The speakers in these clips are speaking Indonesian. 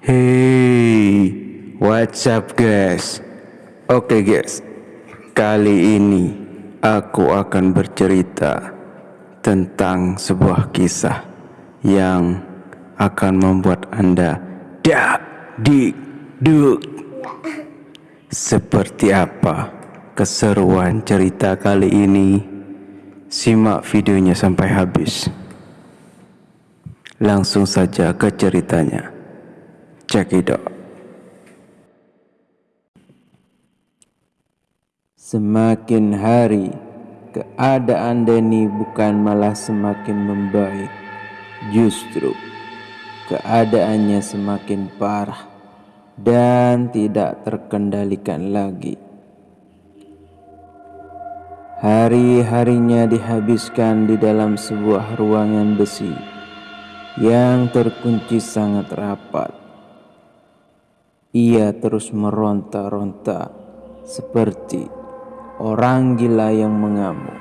Hey, what's up guys? Oke guys, kali ini aku akan bercerita tentang sebuah kisah yang akan membuat Anda dak dik duk. Seperti apa keseruan cerita kali ini? Simak videonya sampai habis. Langsung saja ke ceritanya. Out. Semakin hari, keadaan Denny bukan malah semakin membaik. Justru, keadaannya semakin parah dan tidak terkendalikan lagi. Hari-harinya dihabiskan di dalam sebuah ruangan besi yang terkunci sangat rapat. Ia terus meronta-ronta seperti orang gila yang mengamuk.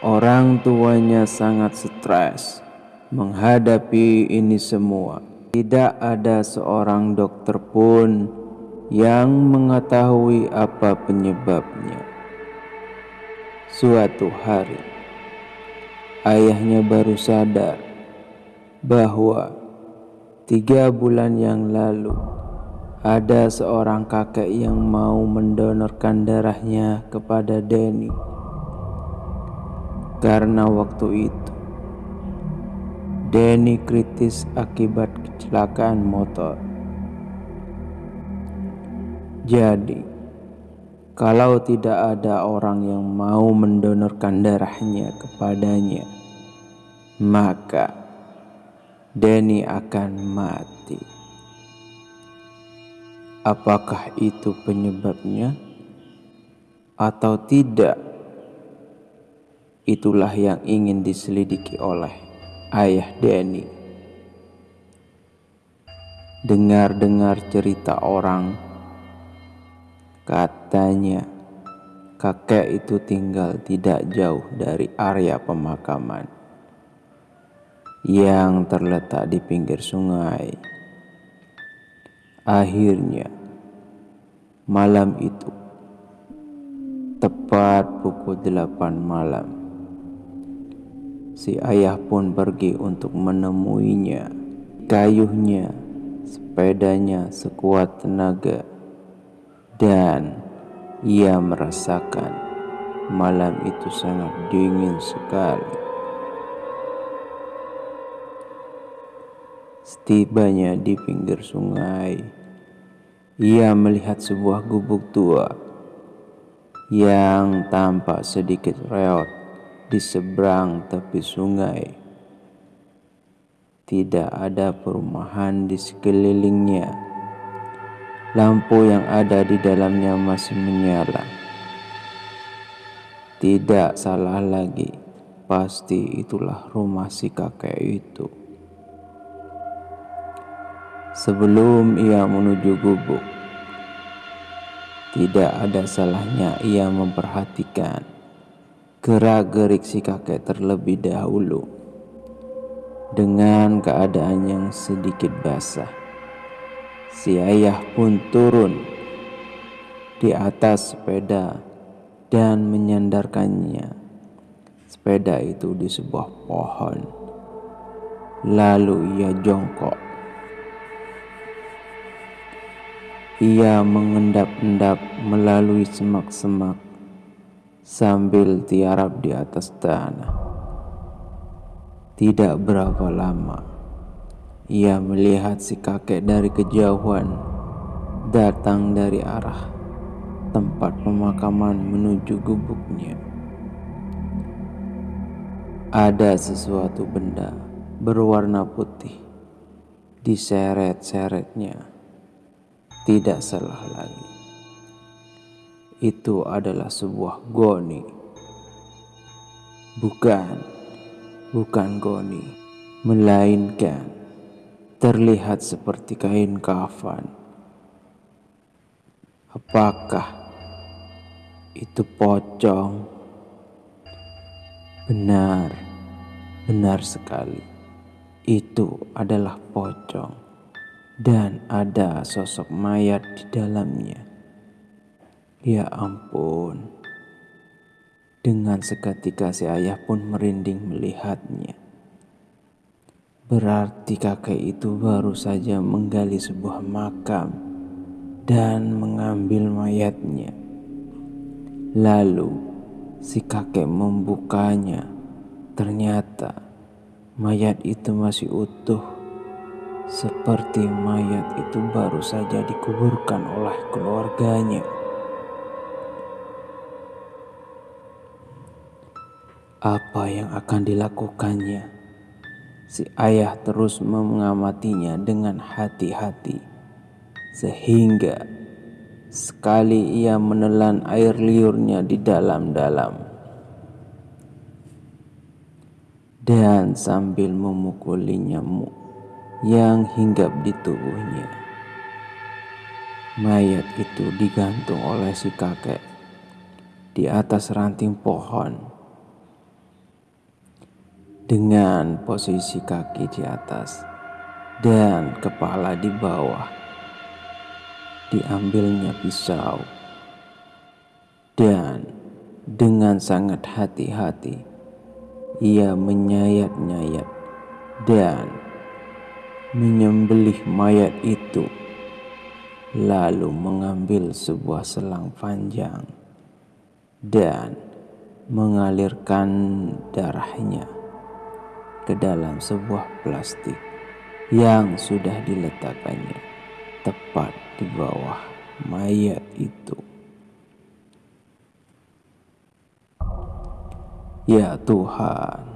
Orang tuanya sangat stres menghadapi ini semua. Tidak ada seorang dokter pun yang mengetahui apa penyebabnya. Suatu hari, ayahnya baru sadar bahwa tiga bulan yang lalu ada seorang kakek yang mau mendonorkan darahnya kepada Denny. Karena waktu itu Denny kritis akibat kecelakaan motor. Jadi, kalau tidak ada orang yang mau mendonorkan darahnya kepadanya, maka Denny akan mati. Apakah itu penyebabnya atau tidak? Itulah yang ingin diselidiki oleh ayah Denny. Dengar-dengar cerita orang, katanya kakek itu tinggal tidak jauh dari area pemakaman yang terletak di pinggir sungai. Akhirnya, malam itu, tepat pukul delapan malam, si ayah pun pergi untuk menemuinya. Kayuhnya, sepedanya sekuat tenaga, dan ia merasakan malam itu sangat dingin sekali. Setibanya di pinggir sungai, ia melihat sebuah gubuk tua yang tampak sedikit reot di seberang tepi sungai. Tidak ada perumahan di sekelilingnya. Lampu yang ada di dalamnya masih menyala. Tidak salah lagi, pasti itulah rumah si kakek itu. Sebelum ia menuju gubuk, tidak ada salahnya ia memperhatikan gerak-gerik si kakek terlebih dahulu dengan keadaan yang sedikit basah. Si ayah pun turun di atas sepeda dan menyandarkannya sepeda itu di sebuah pohon. Lalu ia jongkok Ia mengendap-endap melalui semak-semak sambil tiarap di atas tanah. Tidak berapa lama, ia melihat si kakek dari kejauhan datang dari arah tempat pemakaman menuju gubuknya. Ada sesuatu benda berwarna putih diseret-seretnya tidak salah lagi. Itu adalah sebuah goni. Bukan, bukan goni, melainkan terlihat seperti kain kafan. Apakah itu pocong? Benar, benar sekali. itu adalah pocong dan ada sosok mayat di dalamnya. Ya ampun. Dengan seketika si ayah pun merinding melihatnya. Berarti kakek itu baru saja menggali sebuah makam dan mengambil mayatnya. Lalu si kakek membukanya. Ternyata mayat itu masih utuh seperti mayat itu baru saja dikuburkan oleh keluarganya. Apa yang akan dilakukannya? Si ayah terus mengamatinya dengan hati-hati, sehingga sekali ia menelan air liurnya di dalam-dalam, dan sambil memukuli nyamuk yang hinggap di tubuhnya. Mayat itu digantung oleh si kakek di atas ranting pohon dengan posisi kaki di atas dan kepala di bawah. Diambilnya pisau dan dengan sangat hati-hati ia menyayat-nyayat dan menyembelih mayat itu, lalu mengambil sebuah selang panjang dan mengalirkan darahnya ke dalam sebuah plastik yang sudah diletakkannya tepat di bawah mayat itu. Ya Tuhan,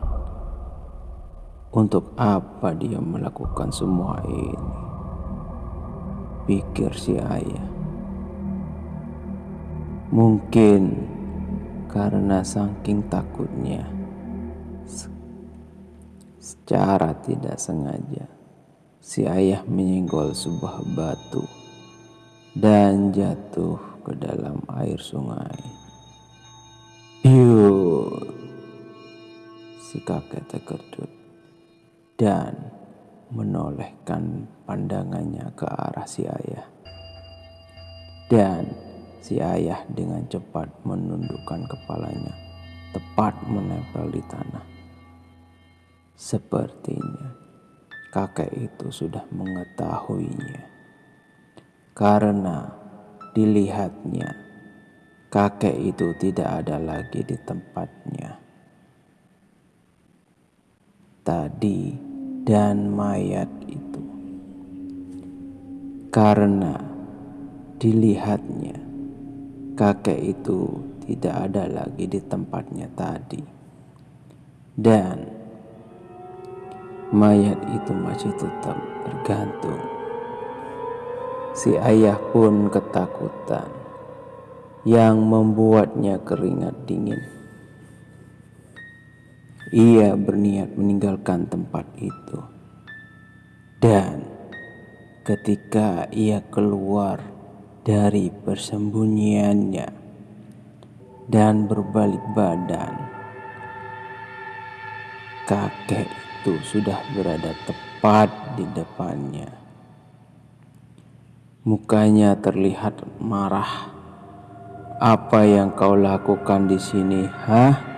untuk apa dia melakukan semua ini? Pikir si ayah. Mungkin karena saking takutnya, secara tidak sengaja, si ayah menyenggol sebuah batu dan jatuh ke dalam air sungai. Yuk, si kakek terkejut dan menolehkan pandangannya ke arah si ayah. Dan si ayah dengan cepat menundukkan kepalanya tepat menempel di tanah. Sepertinya kakek itu sudah mengetahuinya. Karena dilihatnya kakek itu tidak ada lagi di tempatnya. Tadi dan mayat itu. Karena dilihatnya kakek itu tidak ada lagi di tempatnya tadi. Dan mayat itu masih tetap bergantung. Si ayah pun ketakutan yang membuatnya keringat dingin. Ia berniat meninggalkan tempat itu. Dan ketika ia keluar dari persembunyiannya dan berbalik badan, kakek itu sudah berada tepat di depannya. Mukanya terlihat marah. Apa yang kau lakukan di sini, hah?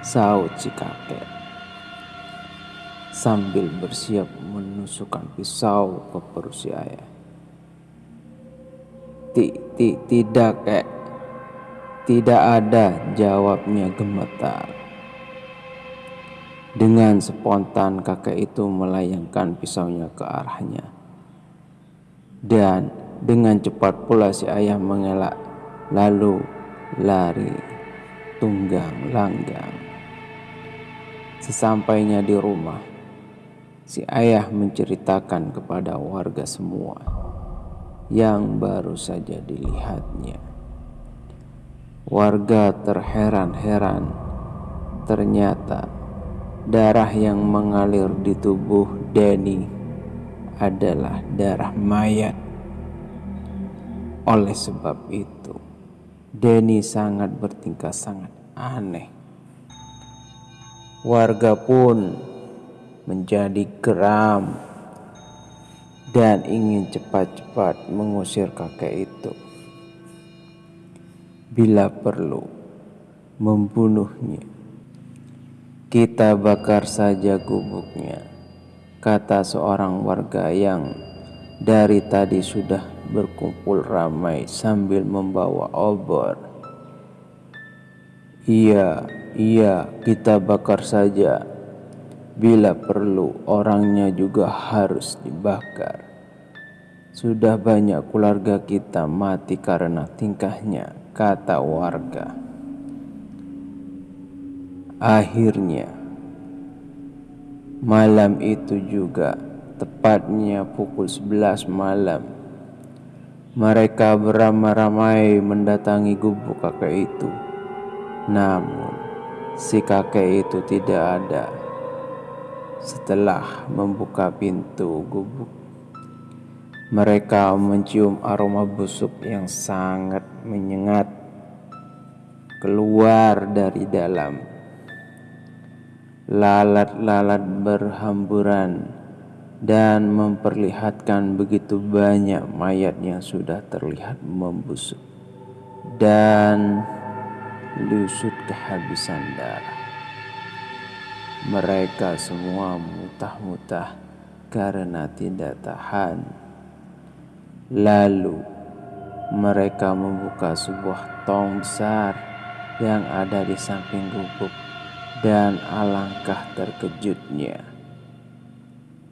Saut si kakek sambil bersiap menusukkan pisau ke perut si ayah. Tidak, kek. Tidak ada jawabnya gemetar. Dengan spontan kakek itu melayangkan pisaunya ke arahnya. Dan dengan cepat pula si ayah mengelak lalu lari tunggang langgang. Sesampainya di rumah, si ayah menceritakan kepada warga semua yang baru saja dilihatnya. Warga terheran-heran, ternyata darah yang mengalir di tubuh Denny adalah darah mayat. Oleh sebab itu, Denny sangat bertingkah sangat aneh Warga pun menjadi geram dan ingin cepat-cepat mengusir kakek itu. Bila perlu, membunuhnya. Kita bakar saja gubuknya, kata seorang warga yang dari tadi sudah berkumpul ramai sambil membawa obor. Iya, iya, kita bakar saja. Bila perlu, orangnya juga harus dibakar. Sudah banyak keluarga kita mati karena tingkahnya, kata warga. Akhirnya, malam itu juga, tepatnya pukul 11 malam, mereka beramai-ramai mendatangi gubuk kakek itu. Namun, si kakek itu tidak ada. Setelah membuka pintu gubuk, mereka mencium aroma busuk yang sangat menyengat keluar dari dalam lalat-lalat berhamburan dan memperlihatkan begitu banyak mayat yang sudah terlihat membusuk dan lusut kehabisan darah. Mereka semua mutah-mutah karena tidak tahan. Lalu mereka membuka sebuah tong besar yang ada di samping gubuk dan alangkah terkejutnya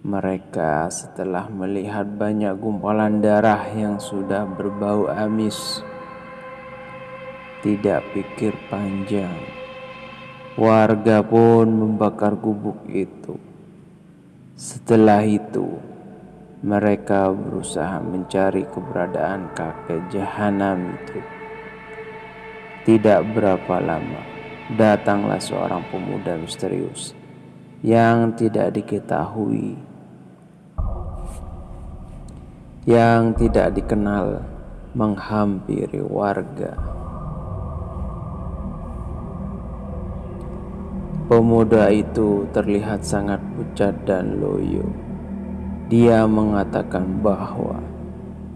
mereka setelah melihat banyak gumpalan darah yang sudah berbau amis. Tidak pikir panjang, warga pun membakar gubuk itu. Setelah itu, mereka berusaha mencari keberadaan kakek jahanam itu. Tidak berapa lama datanglah seorang pemuda misterius yang tidak diketahui, yang tidak dikenal, menghampiri warga. Pemuda itu terlihat sangat pucat dan loyo. Dia mengatakan bahwa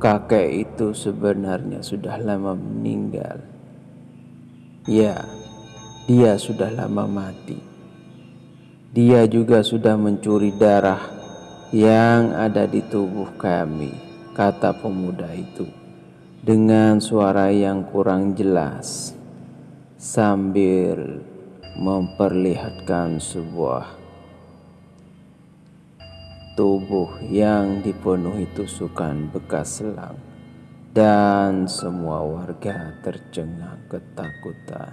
kakek itu sebenarnya sudah lama meninggal. Ya, dia sudah lama mati. Dia juga sudah mencuri darah yang ada di tubuh kami, kata pemuda itu dengan suara yang kurang jelas sambil memperlihatkan sebuah tubuh yang dipenuhi tusukan bekas selang dan semua warga tercengang ketakutan.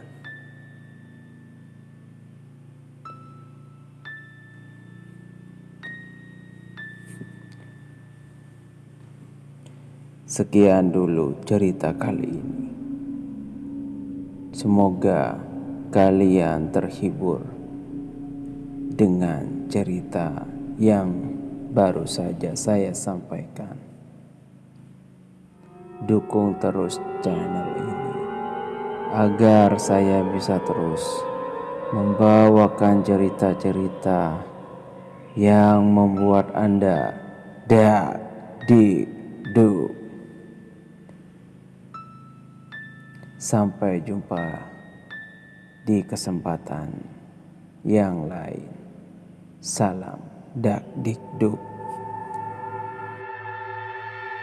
Sekian dulu cerita kali ini. Semoga kalian terhibur dengan cerita yang baru saja saya sampaikan. Dukung terus channel ini agar saya bisa terus membawakan cerita-cerita yang membuat Anda dak di du Sampai jumpa di kesempatan yang lain. Salam dak dikduk.